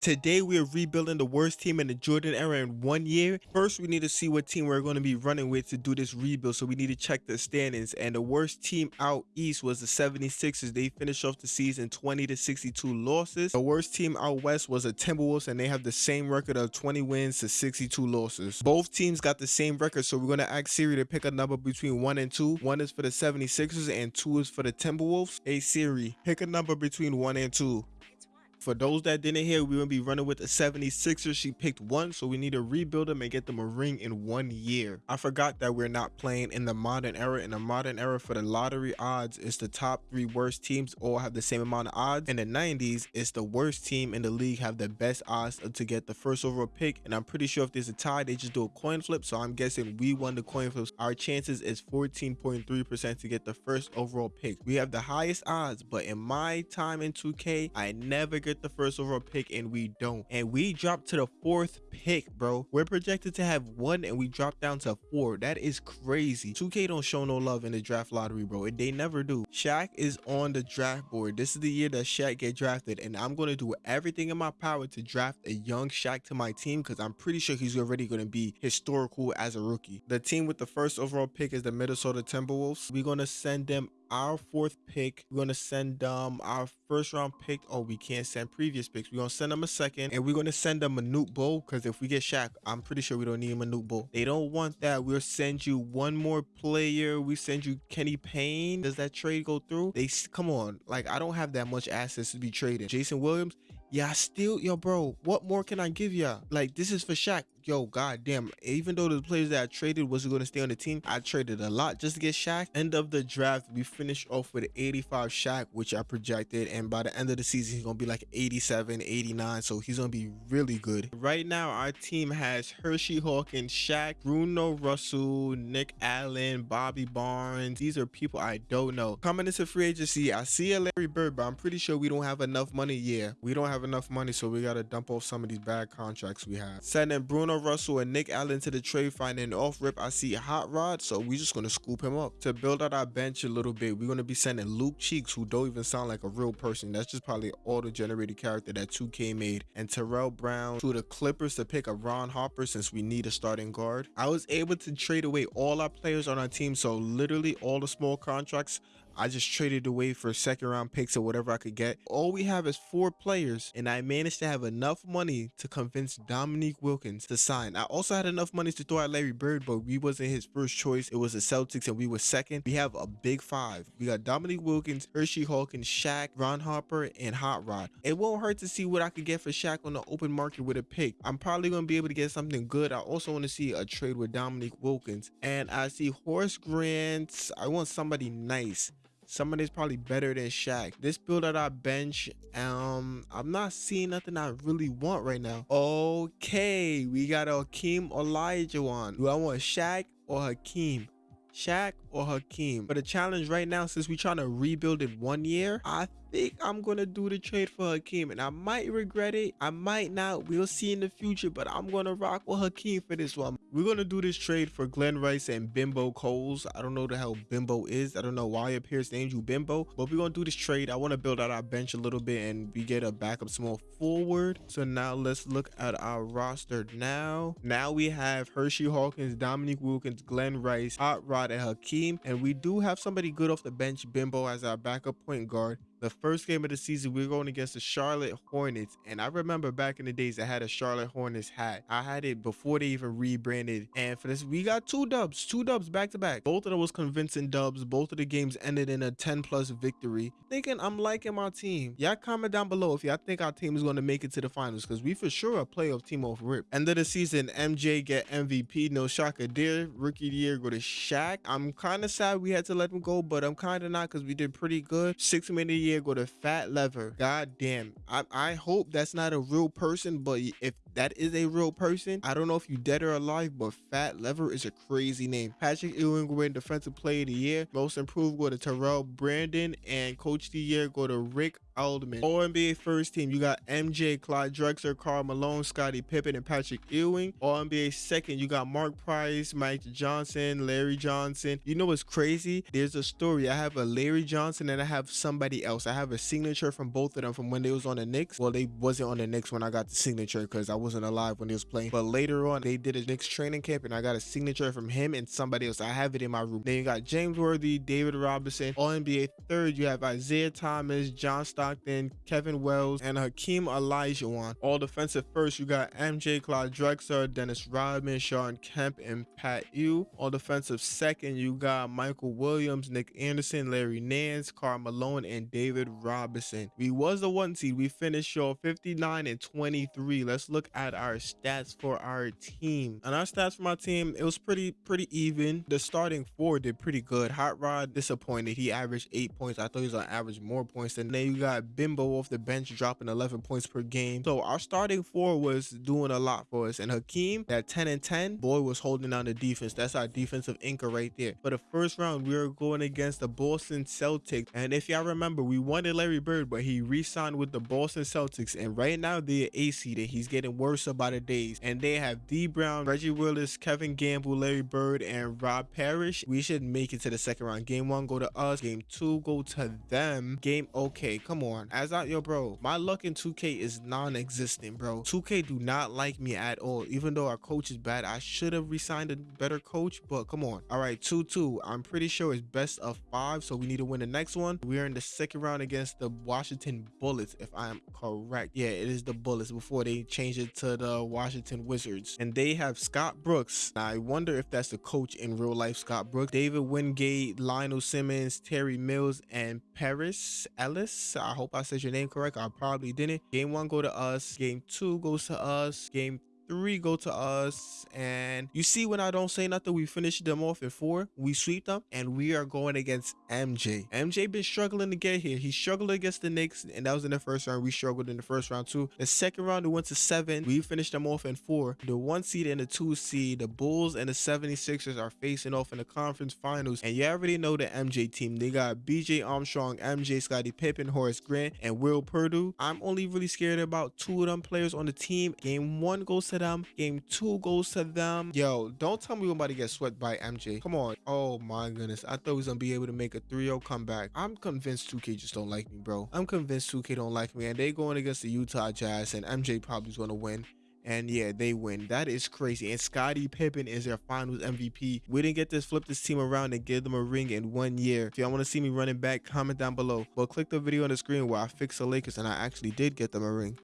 Today we are rebuilding the worst team in the Jordan era in one year. First, we need to see what team we're going to be running with to do this rebuild. So we need to check the standings. And the worst team out east was the 76ers. They finished off the season 20 to 62 losses. The worst team out west was the Timberwolves, and they have the same record of 20 wins to 62 losses. Both teams got the same record, so we're going to ask Siri to pick a number between one and two. One is for the 76ers and two is for the Timberwolves. Hey Siri, pick a number between one and two. For those that didn't hear, going to be running with the 76ers. She picked one, so we need to rebuild them and get them a ring in one year. I forgot that we're not playing in the modern era. In the modern era, for the lottery odds, it's the top three worst teams all have the same amount of odds. In the 90s, it's the worst team in the league have the best odds to get the first overall pick. And I'm pretty sure if there's a tie, they just do a coin flip. So I'm guessing we won the coin flips. Our chances is 14.3% to get the first overall pick. We have the highest odds, but in my time in 2K, I never get get the first overall pick and we don't. And we dropped to the fourth pick, bro. We're projected to have one and we dropped down to four. That is crazy. 2K don't show no love in the draft lottery, bro. They never do. Shaq is on the draft board. This is the year that Shaq get drafted and I'm going to do everything in my power to draft a young Shaq to my team because I'm pretty sure he's already going to be historical as a rookie. The team with the first overall pick is the Minnesota Timberwolves. We're going to send them our fourth pick. We're gonna send um our first round pick. Oh, we can't send previous picks. We're gonna send them a second, and we're gonna send them a Manute Bol because if we get Shaq, I'm pretty sure we don't need a Manute Bol. They don't want that. We'll send you one more player. We send you Kenny Payne. Does that trade go through? They come on. Like I don't have that much assets to be traded. Jason Williams. Yeah, still, yo, bro, what more can I give ya? Like, this is for Shaq yo, goddamn, even though the players that I traded wasn't going to stay on the team, I traded a lot just to get Shaq. End of the draft, we finished off with 85 Shaq, which I projected. And by the end of the season, he's going to be like 87, 89. So he's going to be really good. Right now, our team has Hershey Hawkins, Shaq, Bruno Russell, Nick Allen, Bobby Barnes. These are people I don't know. Coming into free agency, I see a Larry Bird, but I'm pretty sure we don't have enough money. Yeah, we don't have enough money, so we got to dump off some of these bad contracts we have. Sending Bruno Bruno Russell and Nick Allen to the trade finding off rip. I see Hot Rod, so we're just gonna scoop him up. To build out our bench a little bit, we're gonna be sending Luke Cheeks, who don't even sound like a real person. That's just probably auto-generated character that 2K made. And Terrell Brown to the Clippers to pick a Ron Harper since we need a starting guard. I was able to trade away all our players on our team, so literally all the small contracts I just traded away for second round picks or whatever I could get. All we have is four players, and I managed to have enough money to convince Dominique Wilkins to sign. I also had enough money to throw at Larry Bird, but we wasn't his first choice. It was the Celtics, and we were second. We have a big five. We got Dominique Wilkins, Hershey Hawkins, Shaq, Ron Harper, and Hot Rod. It won't hurt to see what I could get for Shaq on the open market with a pick. I'm probably going to be able to get something good. I also want to see a trade with Dominique Wilkins. And I see Horace Grant. I want somebody nice somebody's probably better than Shaq. This build at our bench, um, I'm not seeing nothing I really want right now. Okay, we got a Hakeem Olajuwon. Do I want Shaq or Hakeem? Shaq or Hakeem. But the challenge right now, since we're trying to rebuild in one year, I think I'm gonna do the trade for Hakeem, and I might regret it. I might not. We'll see in the future, but I'm gonna rock with Hakeem for this one. We're gonna do this trade for Glen Rice and Bimbo Coles. I don't know the hell Bimbo is. I don't know why your Pierce named you Bimbo, but we're gonna do this trade. I want to build out our bench a little bit, and we get a backup small forward. So now let's look at our roster now. Now we have Hershey Hawkins, Dominique Wilkins, Glen Rice, Hot Rod, and Hakeem, and we do have somebody good off the bench, Bimbo as our backup point guard the first game of the season, we are going against the Charlotte Hornets. And I remember back in the days, I had a Charlotte Hornets hat. I had it before they even rebranded. And for this, we got two dubs, two dubs back to back. Both of them was convincing dubs. Both of the games ended in a 10 plus victory. Thinking I'm liking my team. Y'all comment down below if y'all think our team is going to make it to the finals because we for sure a playoff team off rip. End of the season, MJ get MVP. No shocker there. Rookie year go to Shaq. I'm kind of sad we had to let him go, but I'm kind of not because we did pretty good. Six minute year go to Fat Lever. God damn. I, I hope that's not a real person, but if that is a real person. I don't know if you dead or alive, but Fat Lever is a crazy name. Patrick Ewing win Defensive Player of the Year. Most Improved go to Terrell Brandon, and Coach of the Year go to Rick Adelman. All NBA first team, you got MJ, Clyde Drexler, Karl Malone, Scottie Pippen, and Patrick Ewing. All NBA second, you got Mark Price, Mike Johnson, Larry Johnson. You know what's crazy? There's a story. I have a Larry Johnson and I have somebody else. I have a signature from both of them from when they was on the Knicks. Well, they wasn't on the Knicks when I got the signature because I wasn't alive when they was playing. But later on, they did a Knicks training camp and I got a signature from him and somebody else. I have it in my room. Then you got James Worthy, David Robinson. All NBA third, you have Isiah Thomas, John Stockton, Kevin Willis, and Hakeem Olajuwon. All defensive first, you got MJ, Clyde Drexler, Dennis Rodman, Shawn Kemp, and Pat Ew. All defensive second, you got Michael Williams, Nick Anderson, Larry Nance, Karl Malone, and David Robinson. We was the one seed. We finished off 59 and 23. Let's look at our stats for our team. And our stats for my team, it was pretty pretty even. The starting four did pretty good. Hot Rod disappointed. He averaged eight points. I thought he was on average more points than then you got Bimbo off the bench dropping 11 points per game. So our starting four was doing a lot for us. And Hakeem, that 10 and 10, boy was holding down the defense. That's our defensive anchor right there. For the first round, we were going against the Boston Celtics. And if y'all remember, we wanted Larry Bird, but he re-signed with the Boston Celtics. And right now they're A seeded. He's getting worse about the days. And they have Dee Brown, Reggie Lewis, Kevin Gamble, Larry Bird, and Rob Parish. We should make it to the second round. Game one go to us. Game two go to them. Game okay. Come on. As out yo, bro. My luck in 2K is non-existent, bro. 2K do not like me at all. Even though our coach is bad, I should have resigned a better coach. But come on. All right, 2-2. I'm pretty sure it's best of five. So we need to win the next one. We're in the second round against the Washington Bullets, if I'm correct. Yeah, it is the Bullets before they change it to the Washington Wizards. And they have Scott Brooks. Now, I wonder if that's the coach in real life, Scott Brooks. David Wingate, Lionel Simmons, Terry Mills, and Paris Ellis. I hope I said your name correct. I probably didn't. Game one go to us. Game two goes to us. Game three go to us and you see when i don't say nothing we finish them off in four we sweep them and we are going against mj mj been struggling to get here. He struggled against the knicks and that was in the first round. We struggled in the first round too. The second round we went to seven. We finished them off in four. The one seed and the two seed the bulls and the 76ers are facing off in the conference finals. And you already know the mj team. They got bj armstrong mj scottie pippen horace grant and will perdue i'm only really scared about two of them players on the team. Game one goes to them. Game two goes to them. Yo, don't tell me we're about to get swept by MJ. Come on. Oh my goodness. I thought we was gonna be able to make a 3-0 comeback. I'm convinced 2K just don't like me, bro. I'm convinced 2K don't like me. And they going against the Utah Jazz and MJ probably is gonna win. And yeah, they win. That is crazy. And Scottie Pippen is their finals MVP. We didn't get to flip this team around and give them a ring in one year. If y'all want to see me running back, comment down below. But click the video on the screen where I fixed the Lakers and I actually did get them a ring.